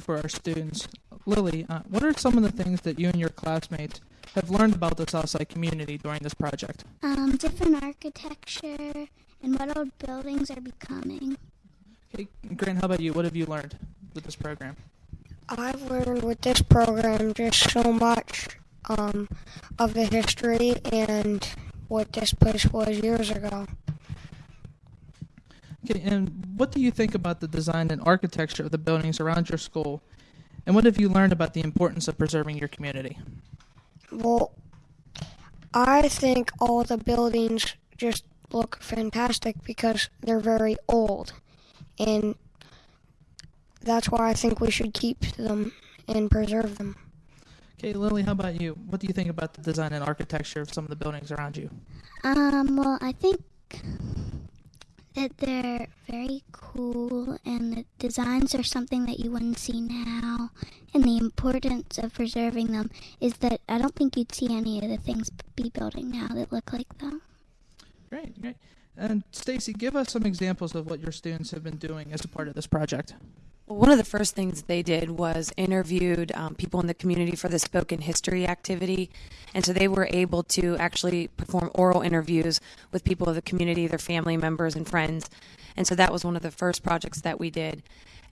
for our students. Lily, uh, what are some of the things that you and your classmates have learned about the Southside community during this project? Um, different architecture and what old buildings are becoming. Okay, Grant, how about you? What have you learned with this program? I've learned with this program just so much um, of the history and what this place was years ago. Okay, and what do you think about the design and architecture of the buildings around your school? And what have you learned about the importance of preserving your community? Well, I think all the buildings just look fantastic because they're very old. And that's why I think we should keep them and preserve them. Okay, Lily, how about you? What do you think about the design and architecture of some of the buildings around you? Um, well, I think that they're very cool and the designs are something that you wouldn't see now. And the importance of preserving them is that I don't think you'd see any of the things be building now that look like them. Great, great. And Stacy, give us some examples of what your students have been doing as a part of this project. One of the first things they did was interviewed um, people in the community for the spoken history activity. And so they were able to actually perform oral interviews with people of the community, their family members, and friends. And so that was one of the first projects that we did.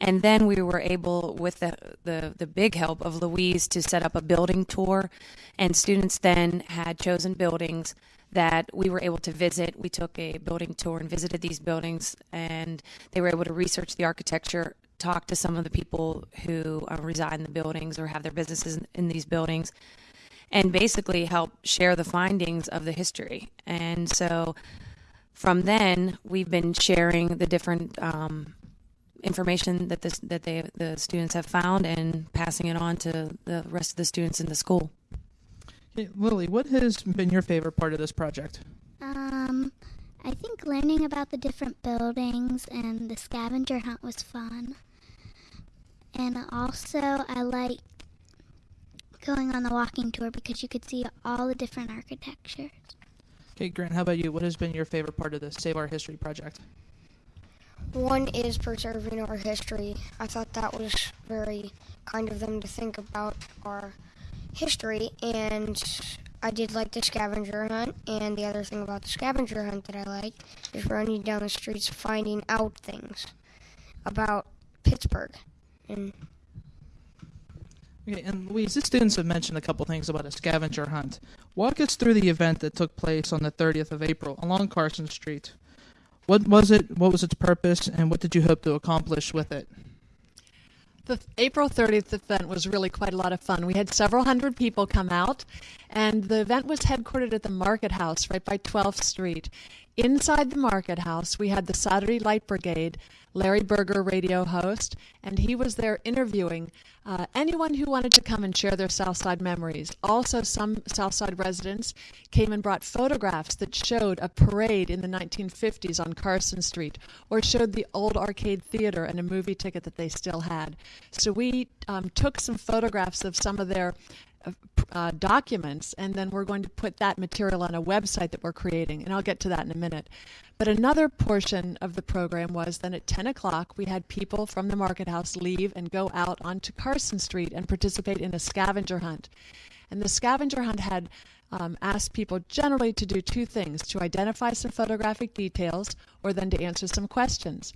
And then we were able, with the, the, the big help of Louise, to set up a building tour. And students then had chosen buildings that we were able to visit. We took a building tour and visited these buildings, and they were able to research the architecture, talk to some of the people who uh, reside in the buildings or have their businesses in, in these buildings, and basically help share the findings of the history. And so from then, we've been sharing the different um, information that this, that they the students have found and passing it on to the rest of the students in the school. Okay, Lily, what has been your favorite part of this project? Um, I think learning about the different buildings and the scavenger hunt was fun. And also, I like going on the walking tour because you could see all the different architectures. Okay, Grant, how about you? What has been your favorite part of the Save Our History project? One is preserving our history. I thought that was very kind of them to think about our history, and I did like the scavenger hunt. And the other thing about the scavenger hunt that I liked is running down the streets finding out things about Pittsburgh. And Okay, and Louise, the students have mentioned a couple things about a scavenger hunt. Walk us through the event that took place on the 30th of April along Carson Street. What was it? What was its purpose? And what did you hope to accomplish with it? The April 30th event was really quite a lot of fun. We had several hundred people come out, and the event was headquartered at the Market House right by 12th Street. Inside the Market House, we had the Saturday Light Brigade, Larry Berger, radio host, and he was there interviewing uh, anyone who wanted to come and share their Southside memories. Also, some Southside residents came and brought photographs that showed a parade in the 1950s on Carson Street, or showed the old arcade theater and a movie ticket that they still had. So we um, took some photographs of some of their uh, documents, and then we're going to put that material on a website that we're creating, and I'll get to that in a minute. But another portion of the program was then at 10 o'clock, we had people from the market house leave and go out onto Carson Street and participate in a scavenger hunt. And the scavenger hunt had um, asked people generally to do two things to identify some photographic details or then to answer some questions.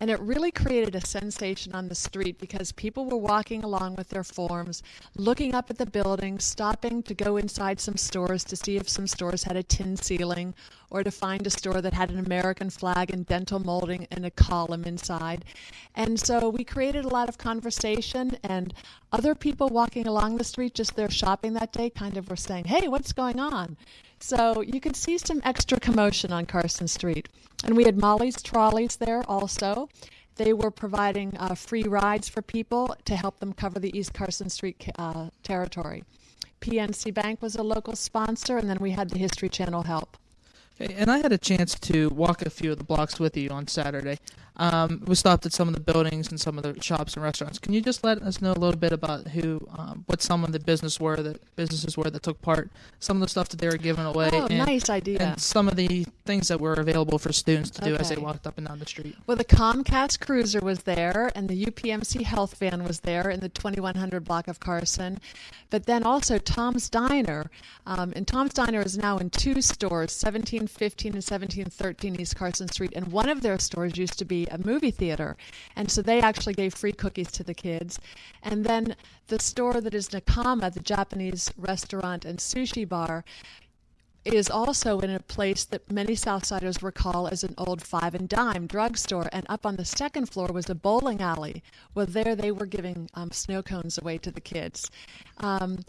And it really created a sensation on the street because people were walking along with their forms, looking up at the buildings, stopping to go inside some stores to see if some stores had a tin ceiling or to find a store that had an American flag and dentil molding and a column inside. And so we created a lot of conversation and other people walking along the street just there shopping that day kind of were saying, hey, what's going on? So you could see some extra commotion on Carson Street. And we had Molly's Trolleys there also. They were providing uh, free rides for people to help them cover the East Carson Street uh, territory. PNC Bank was a local sponsor, and then we had the History Channel help. And I had a chance to walk a few of the blocks with you on Saturday. Um, we stopped at some of the buildings and some of the shops and restaurants. Can you just let us know a little bit about who, um, what some of the business were that businesses were that took part, some of the stuff that they were giving away, Oh, and, nice idea. and some of the things that were available for students to do as they walked up and down the street. Well, the Comcast Cruiser was there, and the UPMC Health Van was there in the 2100 block of Carson. But then also Tom's Diner. Um, and Tom's Diner is now in two stores 1715 and 1713 East Carson Street. And one of their stores used to be a movie theater. And so they actually gave free cookies to the kids. And then the store that is Nakama, the Japanese restaurant and sushi bar, is also in a place that many Southsiders recall as an old five and dime drugstore. And up on the second floor was a bowling alley. Well, there they were giving um, snow cones away to the kids. Um,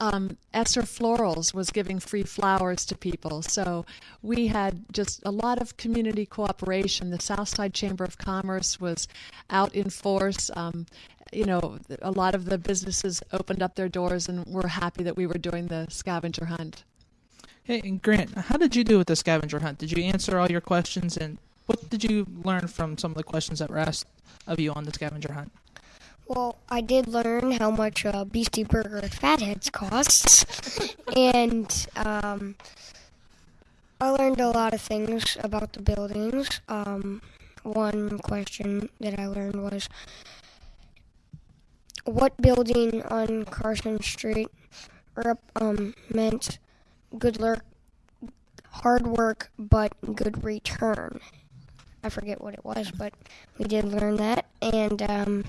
um, Esser Florals was giving free flowers to people. So we had just a lot of community cooperation. The Southside Chamber of Commerce was out in force. Um, you know, a lot of the businesses opened up their doors and were happy that we were doing the scavenger hunt. Hey, and Grant, how did you do with the scavenger hunt? Did you answer all your questions, and what did you learn from some of the questions that were asked of you on the scavenger hunt? Well, I did learn how much uh, Beastie Burger Fatheads costs, and um, I learned a lot of things about the buildings. Um, one question that I learned was, what building on Carson Street rep- um, meant good work, hard work, but good return. I forget what it was, but we did learn that, and um,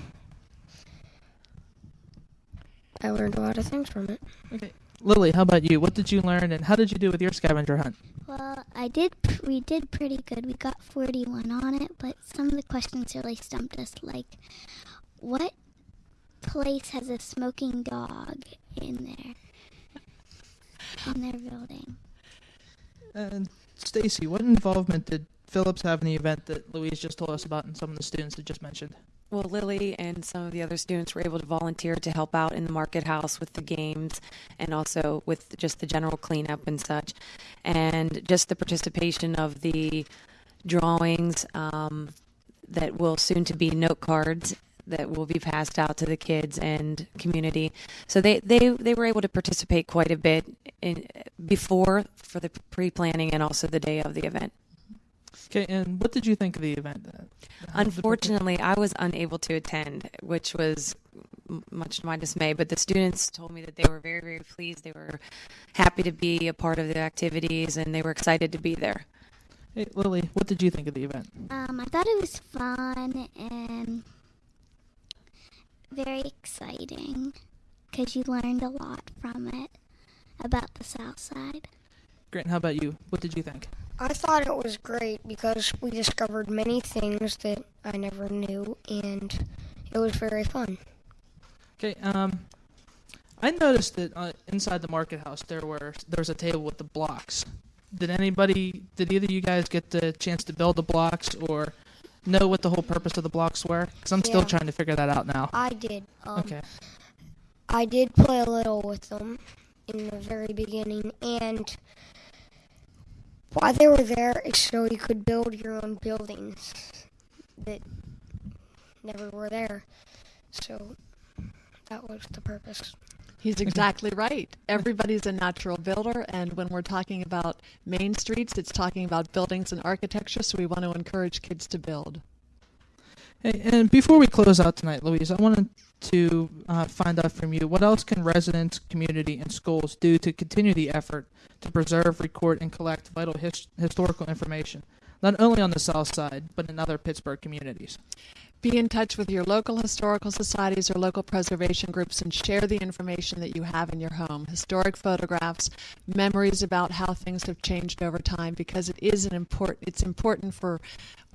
I learned a lot of things from it. Okay, Lily, how about you? What did you learn, and how did you do with your scavenger hunt? Well, I did. We did pretty good. We got 41 on it, but some of the questions really stumped us. Like, what place has a smoking dog in there? In their building. And Stacy, what involvement did Phillips have in the event that Louise just told us about, and some of the students had just mentioned? Well, Lily and some of the other students were able to volunteer to help out in the market house with the games and also with just the general cleanup and such. And just the participation of the drawings um, that will soon to be note cards that will be passed out to the kids and community. So they, they, they were able to participate quite a bit in, before for the pre-planning and also the day of the event. Okay, and what did you think of the event? How was the birthday? Unfortunately, I was unable to attend, which was much to my dismay. But the students told me that they were very, very pleased. They were happy to be a part of the activities and they were excited to be there. Hey, Lily, what did you think of the event? Um, I thought it was fun and very exciting because you learned a lot from it about the South Side. Grant, how about you? What did you think? I thought it was great because we discovered many things that I never knew, and it was very fun. Okay, um, I noticed that uh, inside the market house there were there was a table with the blocks. Did anybody, did either of you guys get the chance to build the blocks or know what the whole purpose of the blocks were? Because I'm still trying to figure that out now. I did. Um, Okay. I did play a little with them in the very beginning, and why they were there is so you could build your own buildings that never were there. So that was the purpose. He's exactly right. Everybody's a natural builder, and when we're talking about main streets, it's talking about buildings and architecture, so we want to encourage kids to build. Hey, and before we close out tonight, Louise, I want to uh, find out from you what else can residents, community, and schools do to continue the effort to preserve, record, and collect vital his- historical information, not only on the South Side but in other Pittsburgh communities. Be in touch with your local historical societies or local preservation groups and share the information that you have in your home. Historic photographs, memories about how things have changed over time because it is an important it's important for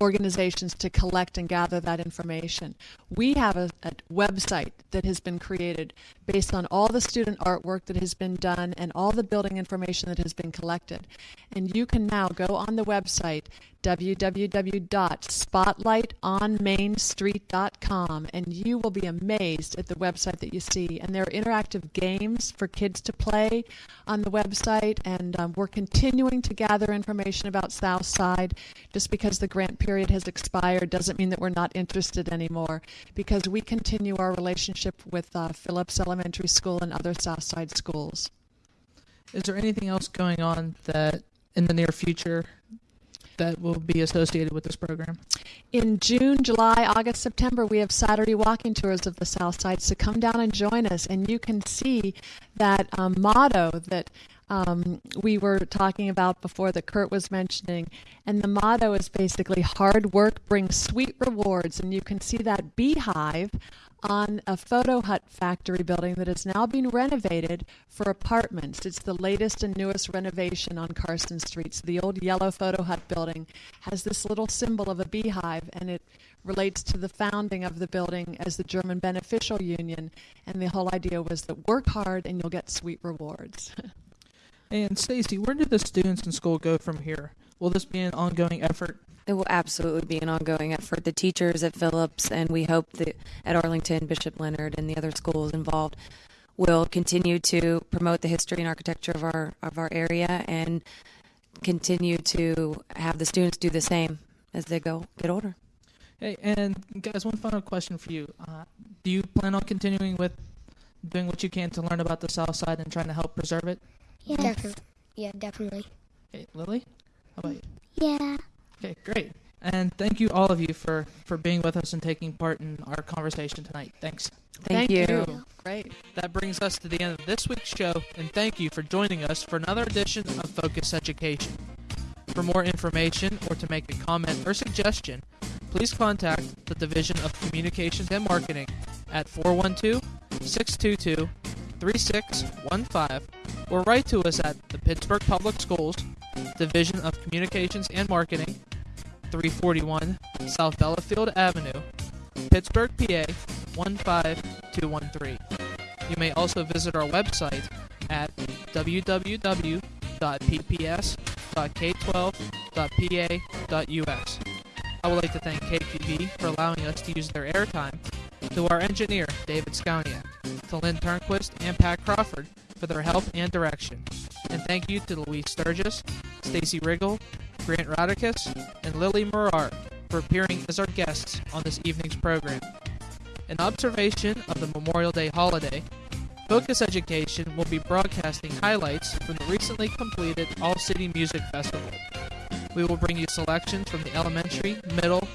organizations to collect and gather that information. We have a, a website that has been created based on all the student artwork that has been done and all the building information that has been collected. And you can now go on the website www.spotlightonmainstreet.com and you will be amazed at the website that you see. And there are interactive games for kids to play on the website. And um, we're continuing to gather information about Southside just because the grant period has expired doesn't mean that we're not interested anymore because we continue our relationship with uh, Phillips Elementary School and other Southside schools. Is there anything else going on that in the near future that will be associated with this program? In June, July, August, September, we have Saturday walking tours of the South Side. So come down and join us, and you can see that um, motto that um, we were talking about before that Kurt was mentioning. And the motto is basically hard work brings sweet rewards. And you can see that beehive on a photo hut factory building that is now being renovated for apartments. It's the latest and newest renovation on Carson Street. So the old yellow photo hut building has this little symbol of a beehive and it relates to the founding of the building as the German Beneficial Union. And the whole idea was that work hard and you'll get sweet rewards. And Stacy, where do the students in school go from here? Will this be an ongoing effort? It will absolutely be an ongoing effort. The teachers at Phillips and we hope that at Arlington, Bishop Leonard, and the other schools involved will continue to promote the history and architecture of our of our area and continue to have the students do the same as they go get older. Hey, and guys, one final question for you. Uh, do you plan on continuing with doing what you can to learn about the South Side and trying to help preserve it? Yes. Definitely. Yeah, definitely. Okay, Lily, how about you? Yeah. Okay, great. And thank you, all of you, for, for being with us and taking part in our conversation tonight. Thanks. Thank, you. Great. That brings us to the end of this week's show, and thank you for joining us for another edition of Focus Education. For more information or to make a comment or suggestion, please contact the Division of Communications and Marketing at 412 622 3615 or write to us at the Pittsburgh Public Schools, Division of Communications and Marketing, 341 South Bellefield Avenue, Pittsburgh, PA 15213. You may also visit our website at www.pps.k12.pa.us. I would like to thank KQV for allowing us to use their airtime, to our engineer, David Scowniak, to Lynn Turnquist and Pat Crawford for their help and direction. And thank you to Louise Sturgess, Stacy Riggle, Grant Rodicus, and Lily Morar for appearing as our guests on this evening's program. In observation of the Memorial Day holiday, Focus Education will be broadcasting highlights from the recently completed All City Music Festival. We will bring you selections from the elementary, middle,